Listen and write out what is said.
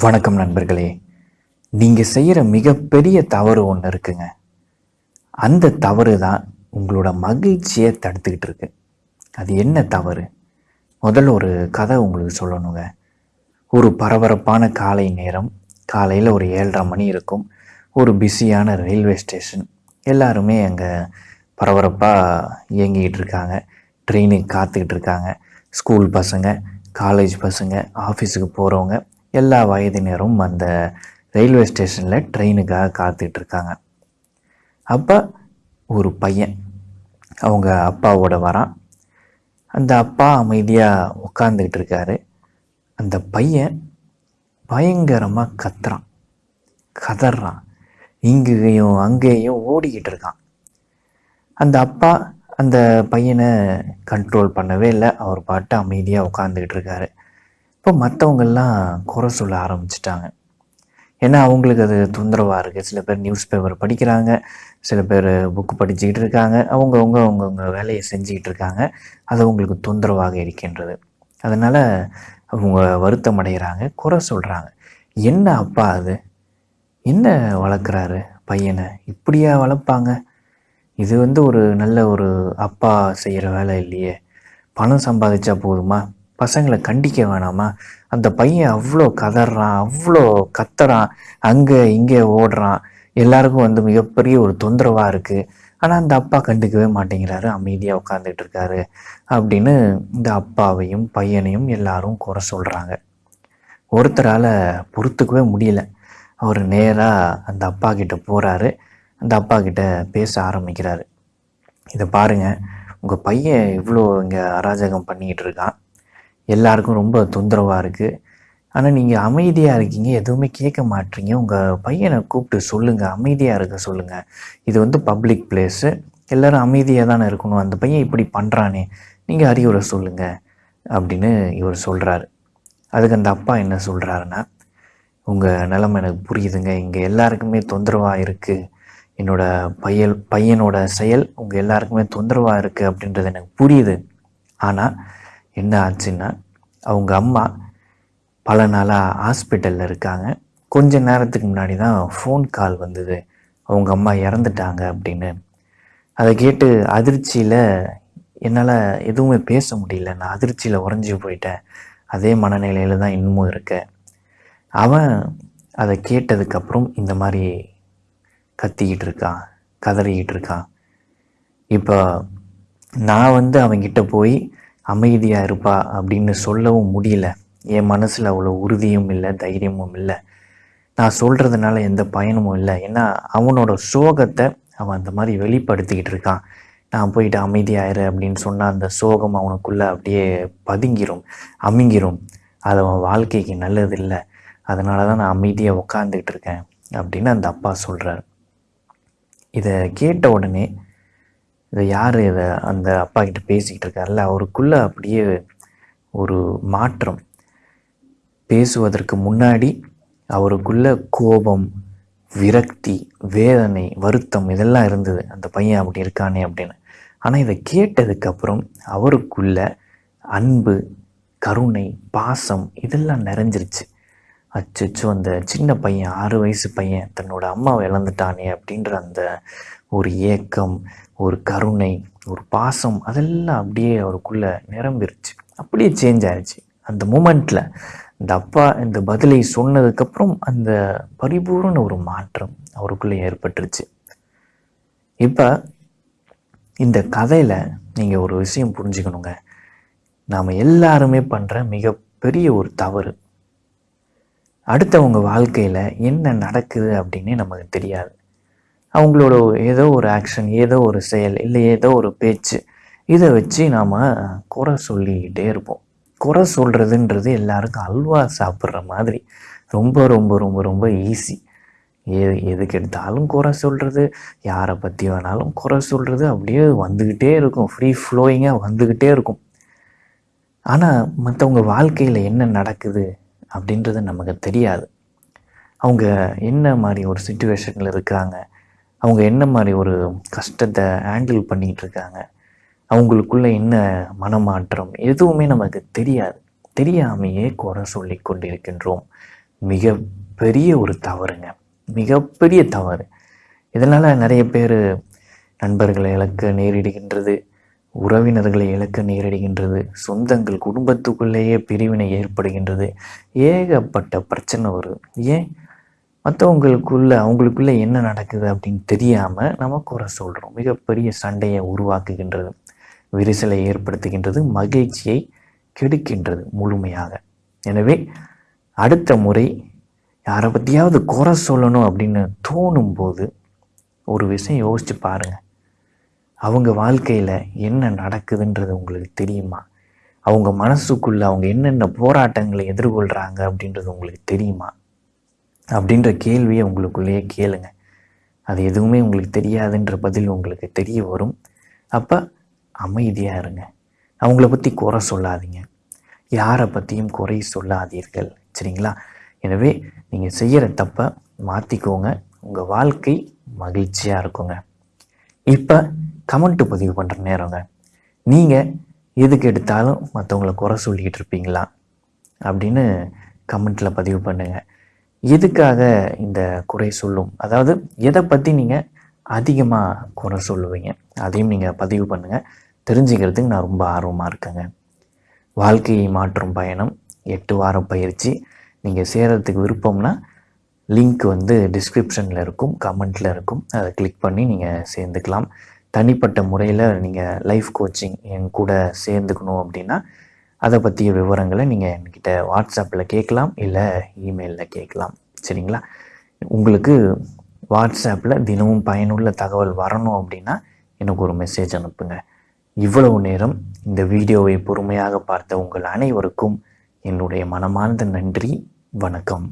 வணக்கம் நண்பர்களே. நீங்கள் செய்கிற மிகப்பெரிய தவறு ஒன்று இருக்குங்க. அந்த தவறு தான் உங்களோட மகிழ்ச்சியை தடுத்துக்கிட்டு இருக்கு. அது என்ன தவறு? முதல்ல ஒரு கதை உங்களுக்கு சொல்லணுங்க. ஒரு பரபரப்பான காலை நேரம். காலையில் ஒரு ஏழரை மணி இருக்கும். ஒரு பிஸியான ரயில்வே ஸ்டேஷன். எல்லாருமே அங்கே பரபரப்பாக இயங்கிக்கிட்டு இருக்காங்க. ட்ரெயினுக்கு காத்துக்கிட்டு இருக்காங்க. ஸ்கூல் பசங்க காலேஜ் பசங்க ஆஃபீஸுக்கு போகிறவங்க எல்லா வயதினரும் அந்த ரயில்வே ஸ்டேஷனில் ட்ரெயினுக்காக காத்துக்கிட்டு இருக்காங்க அப்போ ஒரு பையன் அவங்க அப்பாவோட வரான். அந்த அப்பா அமைதியாக உட்காந்துக்கிட்டு இருக்காரு அந்த பையன் பயங்கரமாக கத்துறான். கதறான். இங்கேயும் அங்கேயும் ஓடிக்கிட்டு இருக்கான் அந்த அப்பா அந்த பையனை கண்ட்ரோல் பண்ணவே இல்லை. அவர் பாட்டு அமைதியாக உட்காந்துக்கிட்டு இருக்காரு இப்போ மற்றவங்கெல்லாம் குறை சொல்ல ஆரம்பிச்சிட்டாங்க. ஏன்னா அவங்களுக்கு அது தொந்தரவாக இருக்குது சில பேர் நியூஸ் பேப்பர் படிக்கிறாங்க. சில பேர் புக்கு படிச்சுக்கிட்டு இருக்காங்க. அவங்கவுங்க அவங்கவுங்க வேலையை செஞ்சுக்கிட்டு இருக்காங்க. அது அவங்களுக்கு தொந்தரவாக இருக்கின்றது. அதனால் அவங்க வருத்தம் அடைகிறாங்க குறை சொல்கிறாங்க என்ன அப்பா அது? என்ன வளர்க்குறாரு பையனை? இப்படியா வளர்ப்பாங்க? இது வந்து ஒரு நல்ல ஒரு அப்பா செய்கிற வேலை இல்லையே. பணம் சம்பாதிச்சா போதுமா? பசங்களை கண்டிக்க வேணாமா? அந்த பையன் அவ்வளோ கதறான் அவ்வளோ கத்துறான் அங்கே இங்கே ஓடுறான். எல்லாருக்கும் வந்து மிகப்பெரிய ஒரு தொந்தரவாக இருக்குது ஆனால் அந்த அப்பா கண்டுக்கவே மாட்டேங்கிறாரு. அமைதியாக உட்காந்துட்டு இருக்காரு அப்படின்னு இந்த அப்பாவையும் பையனையும் எல்லாரும் குறை சொல்கிறாங்க ஒருத்தரால் பொறுத்துக்கவே முடியல. அவர் நேராக அந்த அப்பா கிட்ட போகிறாரு அந்த அப்பா கிட்ட பேச ஆரம்பிக்கிறாரு. இதை பாருங்க. உங்கள் பையன் இவ்வளோ இங்கே அராஜகம் பண்ணிக்கிட்டு இருக்கான். எல்லாருக்கும் ரொம்ப தொந்தரவாக இருக்குது ஆனால் நீங்கள் அமைதியாக இருக்கீங்க எதுவுமே கேட்க மாட்டீங்க. உங்கள் பையனை கூப்பிட்டு சொல்லுங்கள் அமைதியாக இருக்க சொல்லுங்கள் இது வந்து பப்ளிக் பிளேஸு எல்லோரும் அமைதியாக தானே இருக்கணும். அந்த பையன் இப்படி பண்ணுறானே நீங்கள் அறிவுரை சொல்லுங்கள் அப்படின்னு இவர் சொல்கிறாரு அதுக்கு அந்த அப்பா என்ன சொல்கிறாருன்னா உங்கள் நிலைமை எனக்கு புரியுதுங்க. இங்கே எல்லாருக்குமே தொந்தரவாக இருக்குது என்னோட பையல் பையனோட செயல் உங்கள் எல்லாருக்குமே தொந்தரவாக இருக்குது அப்படின்றது எனக்கு புரியுது. ஆனால் என்ன ஆச்சுன்னா அவங்க அம்மா பல நாளாக ஹாஸ்பிட்டலில் இருக்காங்க. கொஞ்ச நேரத்துக்கு முன்னாடி தான் ஃபோன் கால் வந்தது. அவங்க அம்மா இறந்துட்டாங்க அப்படின்னு. அதை கேட்டு அதிர்ச்சியில் என்னால் எதுவுமே பேச முடியல. நான் அதிர்ச்சியில் உறைஞ்சி போயிட்டேன். அதே மனநிலையில் தான் இன்னமும் இருக்கேன். அவன் அதை கேட்டதுக்கப்புறம் இந்த மாதிரி கத்திக்கிட்டு இருக்கான் கதறிக்கிட்டு இருக்கான். இப்போ நான் வந்து அவங்கிட்ட போய் அமைதியாக இருப்பா அப்படின்னு சொல்லவும் முடியல. என் மனசில் அவ்வளோ உறுதியும் இல்லை தைரியமும் இல்லை. நான் சொல்கிறதுனால எந்த பயனும் இல்லை. ஏன்னா அவனோட சோகத்தை அவன் அந்த மாதிரி வெளிப்படுத்திக்கிட்டு இருக்கான். நான் போயிட்டு அமைதியாயிரு அப்படின்னு சொன்னால் அந்த சோகம் அவனுக்குள்ளே அப்படியே பதுங்கிரும் அமைங்கிரும். அது அவன் வாழ்க்கைக்கு நல்லது இல்லை. அதனால தான் நான் அமைதியாக உட்காந்துக்கிட்டு இருக்கேன் அப்படின்னு அந்த அப்பா சொல்கிறார் இதை கேட்ட உடனே இதை யார் இதை அந்த அப்பா கிட்ட பேசிக்கிட்டு இருக்கார்ல அவருக்குள்ளே அப்படியே ஒரு மாற்றம். பேசுவதற்கு முன்னாடி அவருக்குள்ள கோபம் விரக்தி வேதனை வருத்தம் இதெல்லாம் இருந்தது. அந்த பையன் அப்படி இருக்கானே அப்படின்னு. ஆனால் இதை கேட்டதுக்கப்புறம் அவருக்குள்ள அன்பு கருணை பாசம் இதெல்லாம் நிறைஞ்சிருச்சு. அச்சோ அந்த சின்ன பையன் ஆறு வயசு பையன் தன்னோட அம்மாவை இழந்துட்டானே அப்படின்ற அந்த ஒரு ஏக்கம் ஒரு கருணை ஒரு பாசம் அதெல்லாம் அப்படியே அவருக்குள்ள நிரம்பிருச்சு. அப்படியே சேஞ்ச் ஆயிடுச்சு அந்த மூமெண்ட்டில் இந்த அப்பா இந்த பதிலை சொன்னதுக்கப்புறம் அந்த பரிபூர்ண ஒரு மாற்றம் அவருக்குள்ளே ஏற்பட்டுருச்சு. இப்போ இந்த கதையில் நீங்கள் ஒரு விஷயம் புரிஞ்சுக்கணுங்க. நாம் எல்லாருமே பண்ணுற மிகப்பெரிய ஒரு தவறு. அடுத்தவங்க வாழ்க்கையில் என்ன நடக்குது அப்படின்னு நமக்கு தெரியாது. அவங்களோட ஏதோ ஒரு ஆக்ஷன் ஏதோ ஒரு செயல் இல்லை ஏதோ ஒரு பேச்சு இதை வச்சு நாம் குறை சொல்லிக்கிட்டே இருப்போம். குறை சொல்கிறதுன்றது எல்லாருக்கும் அல்வா சாப்பிட்ற மாதிரி. ரொம்ப ரொம்ப ரொம்ப ரொம்ப ஈஸி எது எதுக்கு எடுத்தாலும் குறை சொல்கிறது யாரை பற்றி வேணாலும் குறை சொல்கிறது அப்படியே வந்துக்கிட்டே இருக்கும். ஃப்ரீ ஃப்ளோயிங்காக வந்துக்கிட்டே இருக்கும். ஆனால் மற்றவங்க வாழ்க்கையில் என்ன நடக்குது அப்படின்றது நமக்கு தெரியாது. அவங்க என்ன மாதிரி ஒரு சுச்சுவேஷனில் இருக்காங்க? அவங்க என்ன மாதிரி ஒரு கஷ்டத்தை ஹேண்டில் பண்ணிகிட்டு இருக்காங்க? அவங்களுக்குள்ளே என்ன மனமாற்றம்? எதுவுமே நமக்கு தெரியாது. தெரியாமையே குறை சொல்லி கொண்டிருக்கின்றோம். மிக பெரிய ஒரு தவறுங்க. மிகப்பெரிய தவறு. இதனால் நிறைய பேர் நண்பர்களை இழக்க நேரிடுகின்றது. உறவினர்களை இழக்க நேரிடுகின்றது. சொந்தங்கள் குடும்பத்துக்குள்ளேயே பிரிவினை ஏற்படுகின்றது. ஏகப்பட்ட பிரச்சனை வருது ஏன்? மற்றவங்களுக்குள்ள அவங்களுக்குள்ள என்ன நடக்குது அப்படின்னு தெரியாமல் நம்ம குறை சொல்கிறோம் மிகப்பெரிய சண்டையை உருவாக்குகின்றது. விரிசலை ஏற்படுத்துகின்றது. மகிழ்ச்சியை கெடுக்கின்றது முழுமையாக. எனவே அடுத்த முறை யாரை பற்றியாவது குறை சொல்லணும் அப்படின்னு தோணும் போது ஒரு விஷயம் யோசித்து பாருங்கள் அவங்க வாழ்க்கையில் என்ன நடக்குதுன்றது உங்களுக்கு தெரியுமா? அவங்க மனசுக்குள்ளே அவங்க என்னென்ன போராட்டங்களை எதிர்கொள்கிறாங்க அப்படின்றது உங்களுக்கு தெரியுமா? அப்படின்ற கேள்வியை உங்களுக்குள்ளேயே கேளுங்க. அது எதுவுமே உங்களுக்கு தெரியாதுன்ற பதில் உங்களுக்கு தெரிய வரும். அப்போ அமைதியாக இருங்க. அவங்கள பற்றி குறை சொல்லாதீங்க. யாரை பற்றியும் குறை சொல்லாதீர்கள். சரிங்களா? எனவே நீங்கள் செய்கிற தப்பை மாற்றிக்கோங்க உங்கள் வாழ்க்கை மகிழ்ச்சியாக இருக்குங்க. இப்போ கமெண்ட் பதிவு பண்ணுற நேரங்க. நீங்கள் எதுக்கு எடுத்தாலும் மற்றவங்கள குறை சொல்லிக்கிட்டு இருப்பீங்களா? அப்படின்னு கமெண்ட்டில் பதிவு பண்ணுங்கள் எதுக்காக இந்த குறை சொல்லும்? அதாவது எதை பற்றி நீங்கள் அதிகமாக குறை சொல்லுவீங்க? அதையும் நீங்கள் பதிவு பண்ணுங்கள் தெரிஞ்சுக்கிறதுக்கு நான் ரொம்ப ஆர்வமாக இருக்கேங்க. வாழ்க்கையை மாற்றும் பயணம் எட்டு வாரம் பயிற்சி. நீங்கள் சேரத்துக்கு விருப்பம்னா லிங்க் வந்து டிஸ்கிரிப்ஷனில் இருக்கும் கமெண்ட்டில் இருக்கும். அதை கிளிக் பண்ணி நீங்கள் சேர்ந்துக்கலாம். தனிப்பட்ட முறையில் நீங்கள் லைஃப் கோச்சிங் என் கூட சேர்ந்துக்கணும் அப்படின்னா அதை பற்றிய விவரங்களை நீங்கள் என்கிட்ட வாட்ஸ்அப்பில் கேட்கலாம் இல்லை இமெயிலில் கேட்கலாம். சரிங்களா? உங்களுக்கு வாட்ஸ்அப்பில் தினமும் பயனுள்ள தகவல் வரணும் அப்படின்னா எனக்கு ஒரு மெசேஜ் அனுப்புங்க. இவ்வளவு நேரம் இந்த வீடியோவை பொறுமையாக பார்த்த உங்கள் அனைவருக்கும் என்னுடைய மனமார்ந்த நன்றி. வணக்கம்.